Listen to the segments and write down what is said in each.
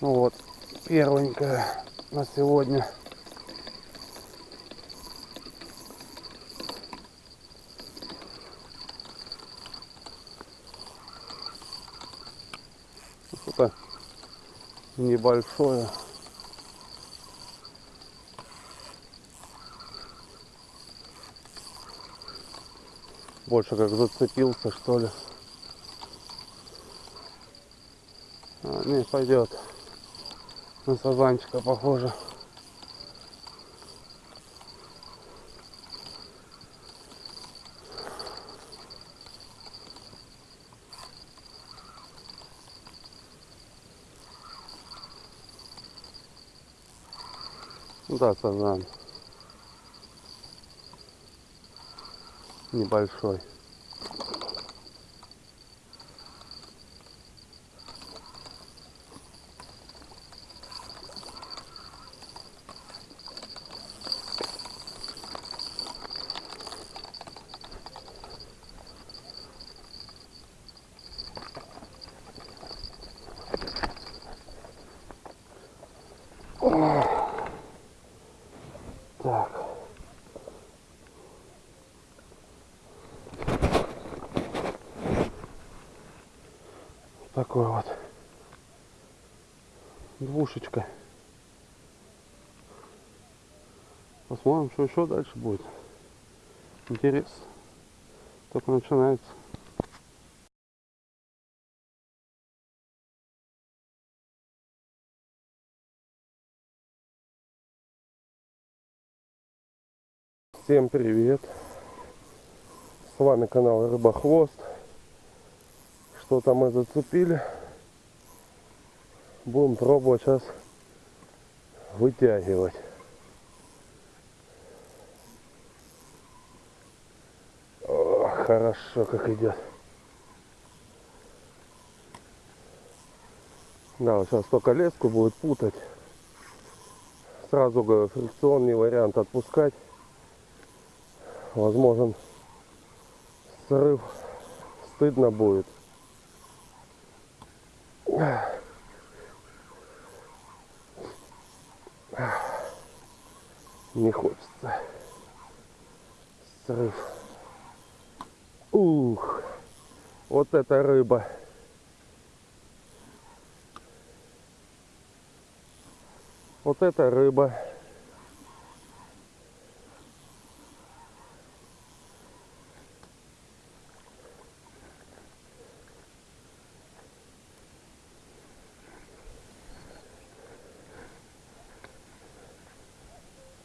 Ну вот, первенькая на сегодня. Что-то небольшое. Больше как зацепился, что ли. А, не, пойдет. На сазанчика похоже. Да, сазан. Небольшой. Такой вот. Двушечка. Посмотрим, что еще дальше будет. Интерес. Только начинается. Всем привет! С вами канал Рыбохвост. Что-то мы зацепили. Будем пробовать сейчас вытягивать. О, хорошо как идет. Да, вот сейчас только леску будет путать. Сразу говорю, фрикционный вариант отпускать возможен срыв стыдно будет не хочется. Срыв. Ух вот эта рыба. Вот эта рыба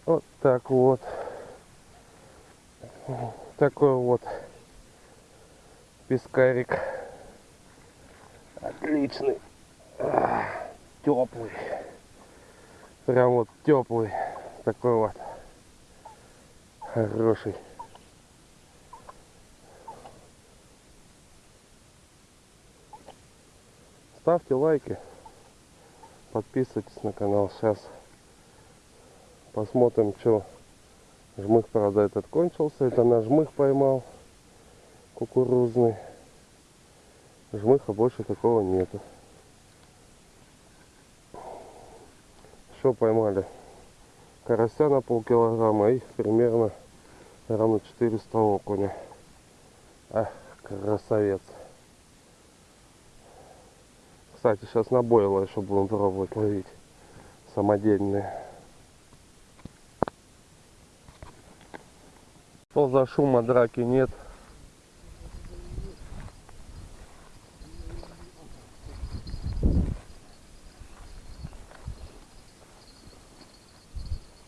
Вот так вот. Такой вот пескарик. Отличный. Теплый. Прям вот теплый. Такой вот. Хороший. Ставьте лайки. Подписывайтесь на канал. Сейчас Посмотрим, что жмых, правда, этот кончился. Это на жмых поймал кукурузный. Жмыха больше такого нету. Что поймали? Карася на полкилограмма и примерно равно 400 окуня. Ах, красавец. Кстати, сейчас на бойло еще будем пробовать ловить. Самодельные. Что за шума драки нет?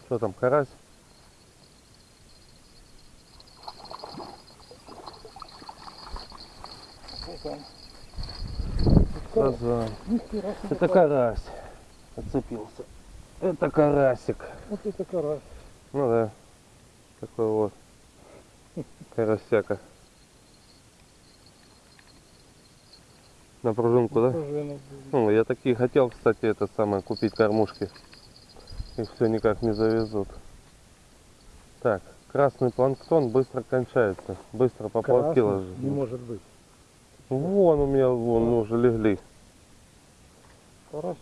Что там, карась? Сазан. Это карась. Отцепился. Это карасик. Вот это карась. Ну да. Такой вот. Карасяка. На пружинку, да? Ну, я такие хотел, кстати, это самое, купить кормушки. Их все никак не завезут. Так, красный планктон быстро кончается. Быстро поплавки Красный Не может быть. Вон у меня, вон, ну, уже легли. Карась.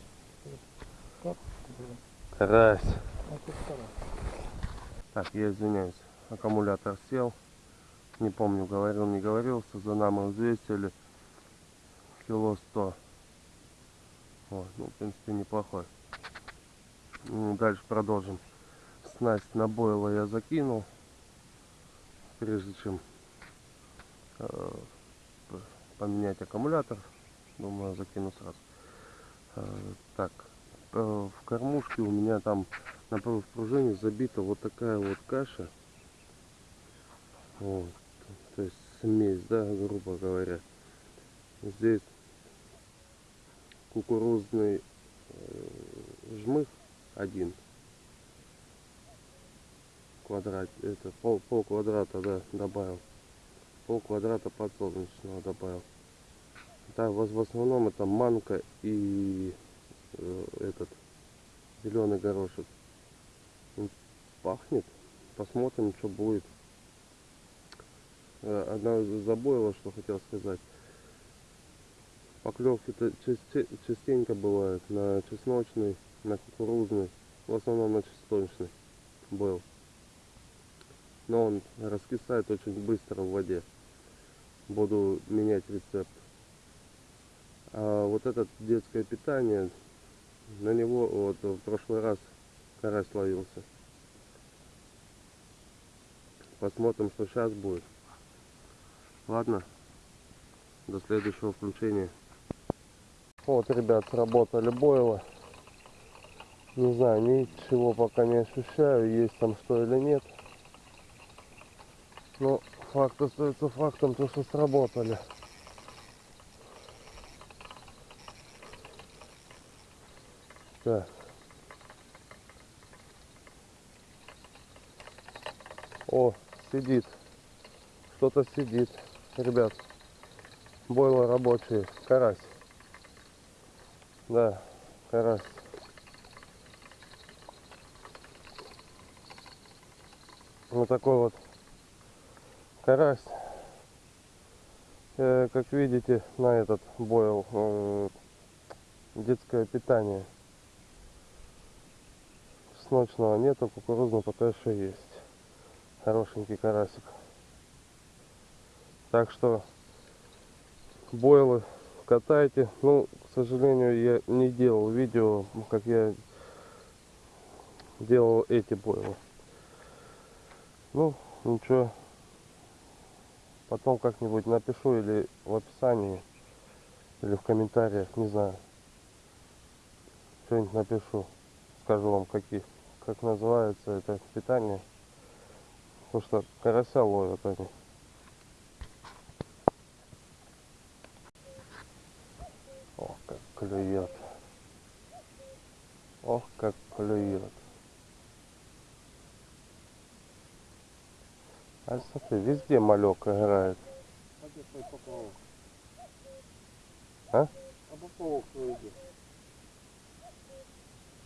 Карась. а второй. Так, я извиняюсь. Аккумулятор сел. Не помню, говорил, не говорил. Сазана мы взвесили. Кило сто. Вот, ну, в принципе, неплохой. Ну, Дальше продолжим. Снасть на бойло я закинул. Прежде чем э, поменять аккумулятор. Думаю, закину сразу. Э, так, э, в кормушке у меня там на пружине забита вот такая вот каша. Вот. То есть смесь, да, грубо говоря. Здесь кукурузный э, жмых один квадрат, это пол, пол квадрата, да, добавил. Пол квадрата подсолнечного добавил. Да, в, в основном это манка и э, этот зеленый горошек. Пахнет. Посмотрим, что будет. Э, Одна забоила, что хотел сказать. Поклевки-то часте- частенько бывают на чесночный, на кукурузный, в основном на чесночный был. Но он раскисает очень быстро в воде. Буду менять рецепт. А вот это детское питание, на него вот в прошлый раз карась ловился. Посмотрим, что сейчас будет. Ладно, до следующего включения. Вот, ребят, сработали бойлы. Не знаю, ничего пока не ощущаю, есть там что или нет. Но факт остается фактом, то что сработали. Так. О, сидит. Что-то сидит. Ребят, бойлы рабочие. Карась. Да, карась. Вот такой вот карась. Э, как видите, на этот бойл э, детское питание. Чесночного нету, кукурузного пока еще есть. Хорошенький карасик. Так что бойлы катайте. Ну, к сожалению, я не делал видео, как я делал эти бойлы. Ну, ничего. Потом как-нибудь напишу или в описании, или в комментариях, не знаю. Что-нибудь напишу. Скажу вам, какие, как называется это питание. Потому что карася ловят они. Ох, как клюет. Ох, как клюет. А смотри, везде малек играет. А где твой поплавок? А? А поплавок твой где?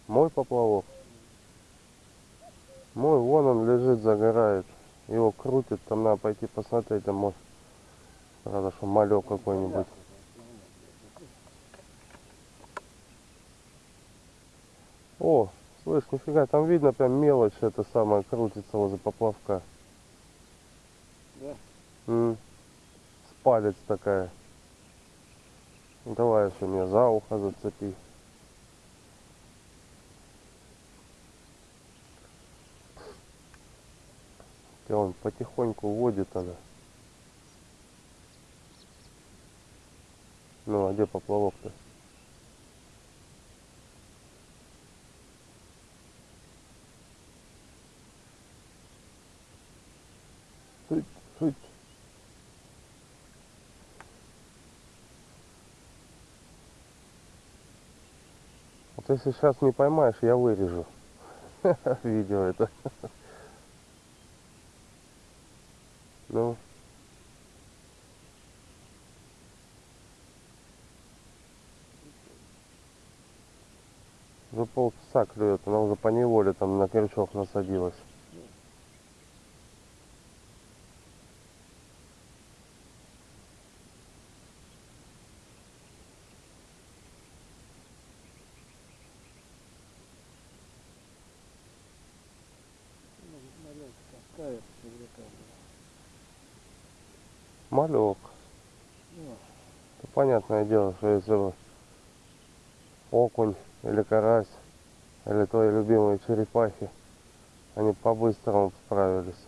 Мой поплавок. Мой, вон он лежит, загорает. Его крутит, там надо пойти посмотреть, там может. Правда, что малек какой-нибудь. О, слышь, нифига, там видно прям мелочь это самое крутится возле поплавка. Да? М, С палец такая. Ну, Давай еще мне за ухо зацепи. И он потихоньку водит она. Ну, а где поплавок-то? Если сейчас не поймаешь, я вырежу видео это. Ну. Уже полчаса клюет, она уже по неволе там на крючок насадилась. Малек. Ну, Понятное дело, что если бы окунь или карась, или твои любимые черепахи, они по-быстрому справились.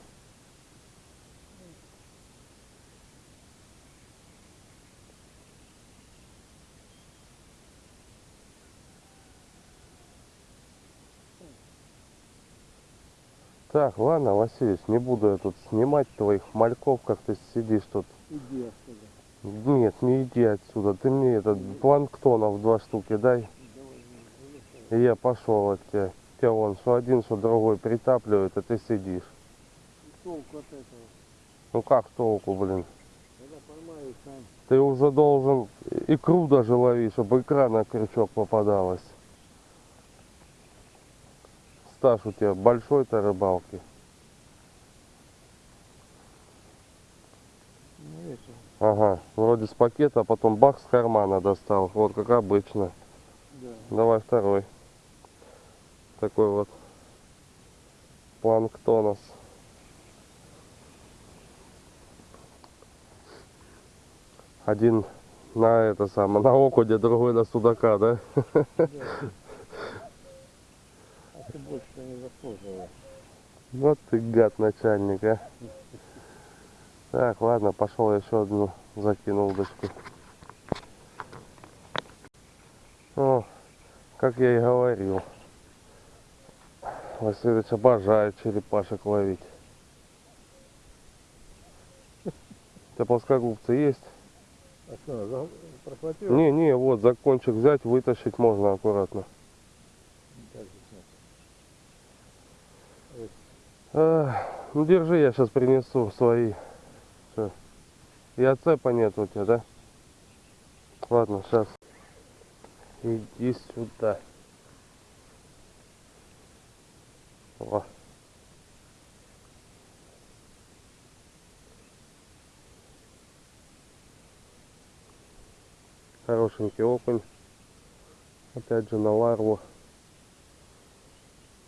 Так, ладно, Васильевич, не буду я тут снимать твоих мальков, как ты сидишь тут. Иди отсюда. Нет, не иди отсюда. Ты мне этот планктонов два штуки дай. И я пошел от тебя. Тебя вон, что один, что другой притапливает, а ты сидишь. Толку от этого. Ну как толку, блин? Ты уже должен икру даже ловить, чтобы икра на крючок попадалась. Стаж у тебя большой-то рыбалки. Ну это. Ага, вроде с пакета, а потом бах с кармана достал. Вот как обычно. Да. Давай второй. Такой вот планктонос. Один на это самое, на окуне, другой на судака, да? да. А ты больше не заслуживаешь. Вот ты гад начальник, а. Так, ладно, пошел еще одну закинул удочку. О, как я и говорил. Васильевич обожает черепашек ловить. У тебя плоскогубцы есть? А что, прохватил? Не, не, вот за кончик взять, вытащить можно аккуратно. Ну держи, я сейчас принесу свои. И отцепа нет у тебя, да? Ладно, сейчас. Иди сюда. О. Хорошенький окунь. Опять же на ларву.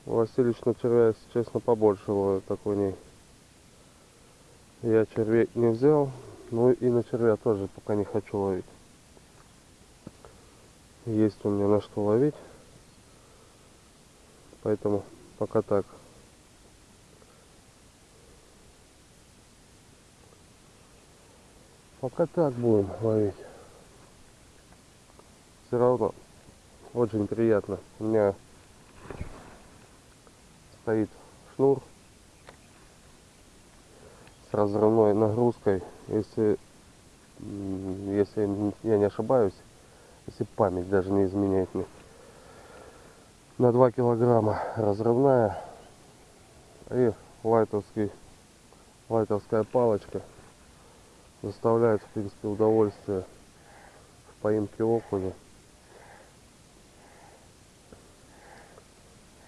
Васильевич на червя, если честно, побольше ловит такой ней. Я червей не взял, ну и на червя тоже пока не хочу ловить. Есть у меня на что ловить. Поэтому пока так. Пока так будем ловить. Все равно очень приятно. У меня стоит шнур с разрывной нагрузкой. Если, если я не ошибаюсь, если память даже не изменяет мне, на 2 килограмма разрывная и лайтовский, лайтовская палочка заставляет, в принципе, удовольствие в поимке окуня.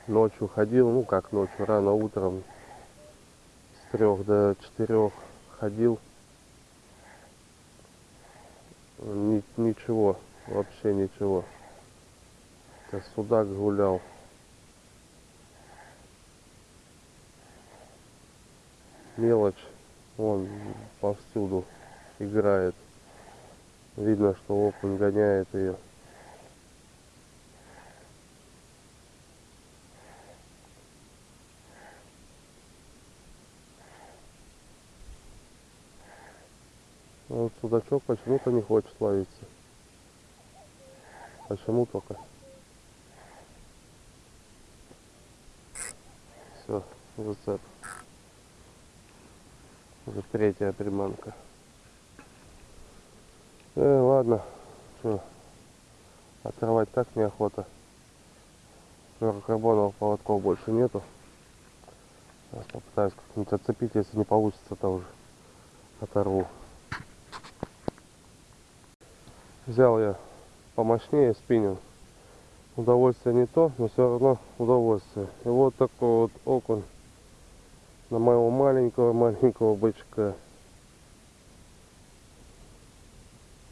Ночью ходил, ну как ночью, рано утром трех до четырех ходил. Ни- ничего, вообще ничего. Это судак гулял. Мелочь, он повсюду играет. Видно, что окунь гоняет ее. Вот судачок почему-то не хочет ловиться. Почему только? Все, зацеп. Уже третья приманка. Э, ладно. Что? Отрывать так неохота. Флюорокарбоновых поводков больше нету. Сейчас попытаюсь как-нибудь отцепить, если не получится, то уже оторву. Взял я помощнее спиннинг. Удовольствие не то, но все равно удовольствие. И вот такой вот окунь на моего маленького-маленького бычка.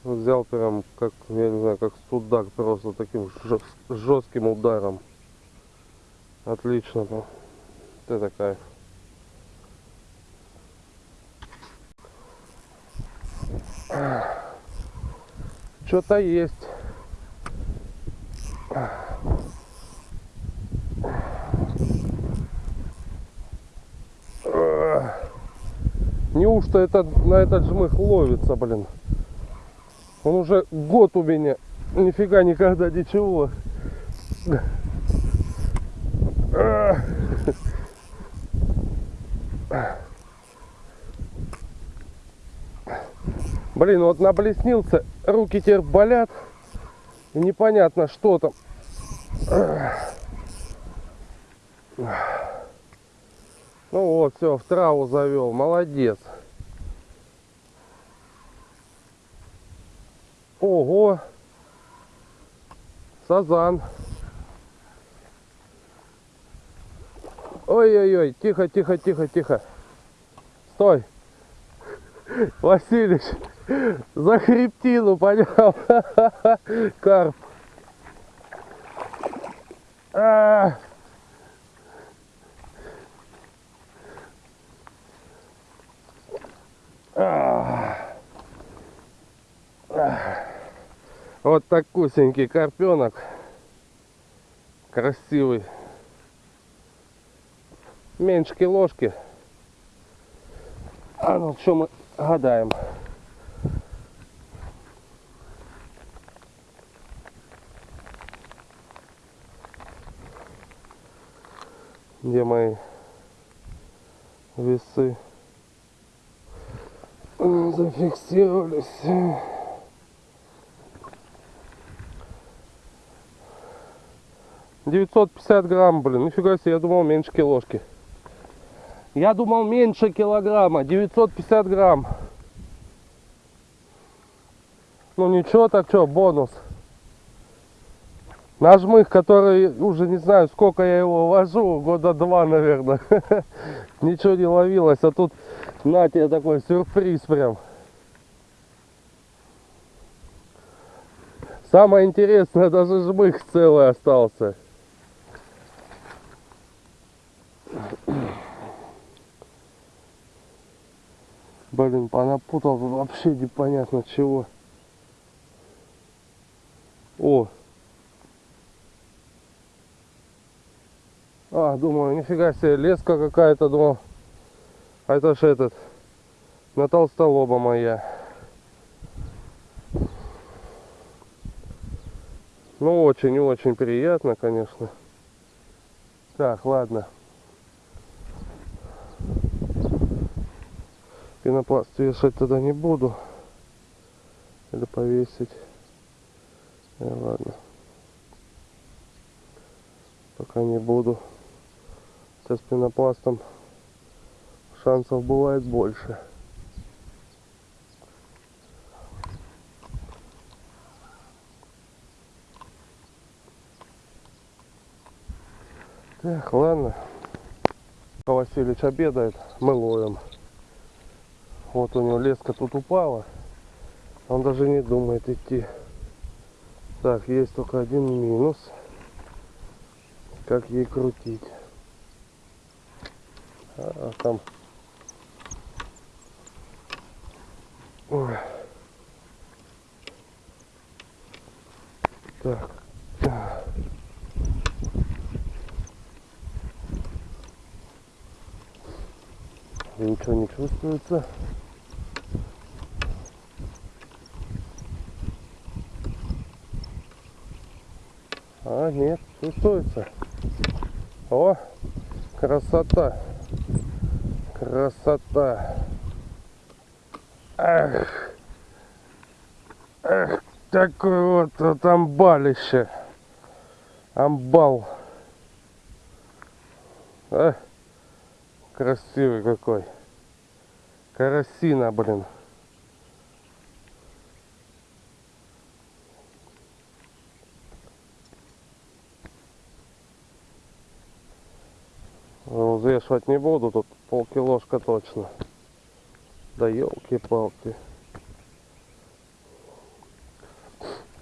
Вот взял прям, как, я не знаю, как судак, просто таким жестким ударом. Отлично. ну. Вот это кайф. Что-то есть. Неужто это, на этот жмых ловится, блин? Он уже год у меня. Нифига никогда ничего. Блин, вот наблеснился, руки теперь болят. Непонятно, что там. Ну вот, все, в траву завел. Молодец. Ого! Сазан. Ой-ой-ой, тихо, тихо, тихо, тихо. Стой. Василич, за хребтину, понял? Карп. А! А! Вот такусенький карпенок. Красивый. Меньше киложки. А ну що ми гадаємо? Где мои весы? Зафиксировались. Девятьсот пятьдесят грамм, блин, нифига себе, я думал меньше киложки. Я думал меньше килограмма, 950 грамм. Ну ничего, так что, бонус. Нажмых, который уже не знаю, сколько я его вожу, года два, наверное. Ничего не ловилось, а тут на тебе такой сюрприз прям. Самое интересное, даже жмых целый остался. Блин, понапутал вообще непонятно чего. О! А, думаю, нифига себе, леска какая-то, думал. А это ж этот, на толстолоба моя. Ну, очень-очень приятно, конечно. Так, ладно. Пенопласт вешать тогда не буду. Или повесить. Э, ладно. Пока не буду. Сейчас пенопластом шансов бывает больше. Так, ладно. Васильевич обедает, мы ловим. Вот у него леска тут упала. Он даже не думает идти. Так, есть только один минус. Как ей крутить. А, а там... Ой. Так. Ничего не чувствуется. А, нет, чувствуется. О, красота. Красота. Эх. Эх, такой вот, вот амбалище. Амбал. А, красивый какой. Карасина, блин. Ну, Взвешивать не буду, тут полкилошка точно. Да елки-палки.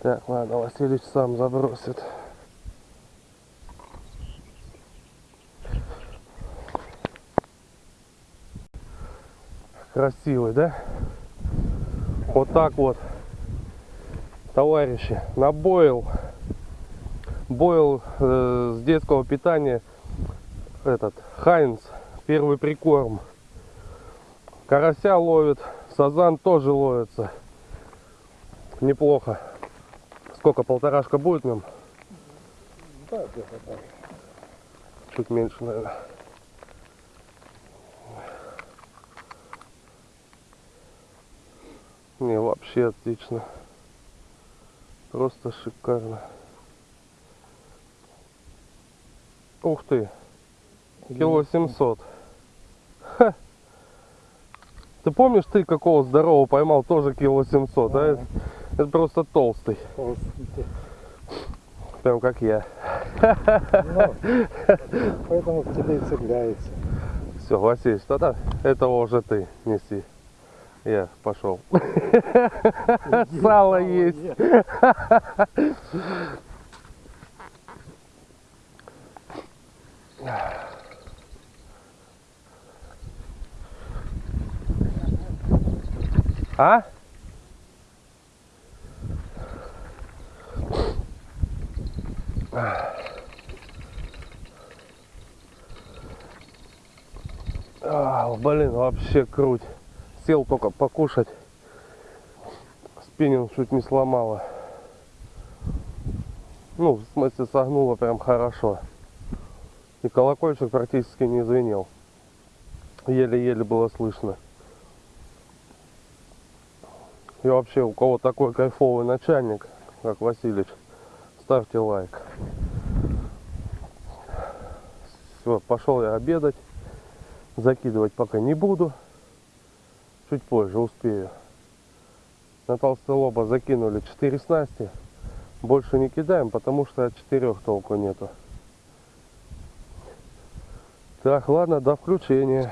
Так, ладно, Василич сам забросит. Красивый, да? Вот так вот товарищи, на бойл. Бойл э, с детского питания. Этот, Хайнс, первый прикорм. Карася ловит, сазан тоже ловится. Неплохо. Сколько, полторашка будет нам? Да, где-то так. Чуть меньше, наверное. Не, вообще отлично. Просто шикарно. Ух ты, кило 700. Ха. Ты помнишь, ты какого здорового поймал тоже кило 700, а? Ага. Это, это просто толстый, Толстенький. прям как я. Ну, поэтому к тебе и цепляется. Все, Василий, что-то этого уже ты неси. Я пошел. Сало есть. А? А, блин, вообще круть. Сел только покушать. Спиннинг чуть не сломала. Ну, в смысле, согнула прям хорошо. И колокольчик практически не звенел. Еле-еле было слышно. И вообще, у кого такой кайфовый начальник, как Василич, ставьте лайк. Все, пошел я обедать. Закидывать пока не буду. Чуть позже успею. На толстолоба закинули 4 снасти. Больше не кидаем, потому что от четырех толку нету. Так, ладно, до включения.